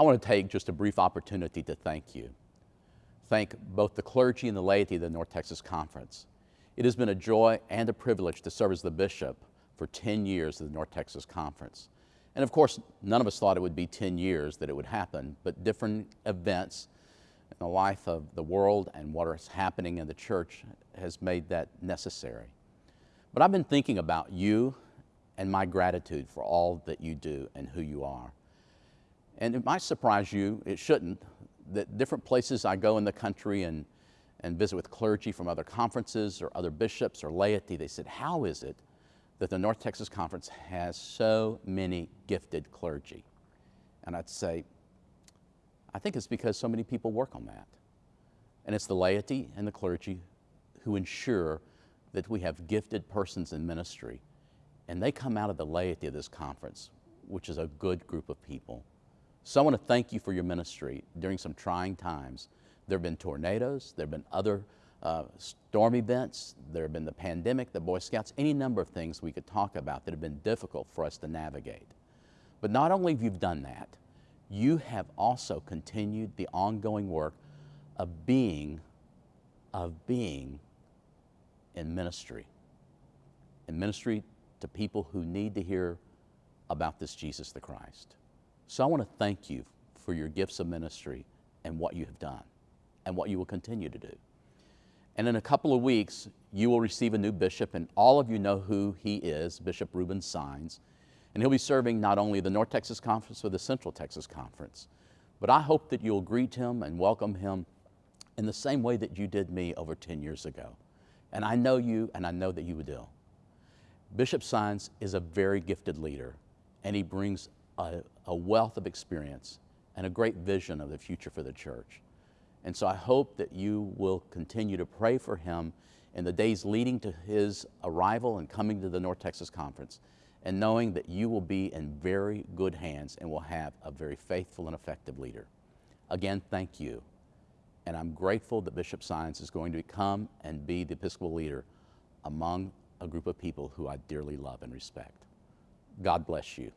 I want to take just a brief opportunity to thank you. Thank both the clergy and the laity of the North Texas Conference. It has been a joy and a privilege to serve as the bishop for 10 years of the North Texas Conference. And of course, none of us thought it would be 10 years that it would happen, but different events in the life of the world and what is happening in the church has made that necessary. But I've been thinking about you and my gratitude for all that you do and who you are. And it might surprise you, it shouldn't, that different places I go in the country and, and visit with clergy from other conferences or other bishops or laity, they said, How is it that the North Texas Conference has so many gifted clergy? And I'd say, I think it's because so many people work on that. And it's the laity and the clergy who ensure that we have gifted persons in ministry. And they come out of the laity of this conference, which is a good group of people. So I want to thank you for your ministry during some trying times. There have been tornadoes, there have been other uh, storm events, there have been the pandemic, the Boy Scouts, any number of things we could talk about that have been difficult for us to navigate. But not only have you done that, you have also continued the ongoing work of being, of being in ministry. In ministry to people who need to hear about this Jesus the Christ. So I want to thank you for your gifts of ministry and what you have done and what you will continue to do. And in a couple of weeks, you will receive a new bishop, and all of you know who he is, Bishop Ruben Saenz. And he'll be serving not only the North Texas Conference or the Central Texas Conference, but I hope that you'll greet him and welcome him in the same way that you did me over 10 years ago. And I know you, and I know that you will. Do. Bishop Saenz is a very gifted leader, and he brings a, a wealth of experience and a great vision of the future for the church. And so I hope that you will continue to pray for him in the days leading to his arrival and coming to the North Texas Conference and knowing that you will be in very good hands and will have a very faithful and effective leader. Again, thank you. And I'm grateful that Bishop Saenz is going to come and be the Episcopal leader among a group of people who I dearly love and respect. God bless you.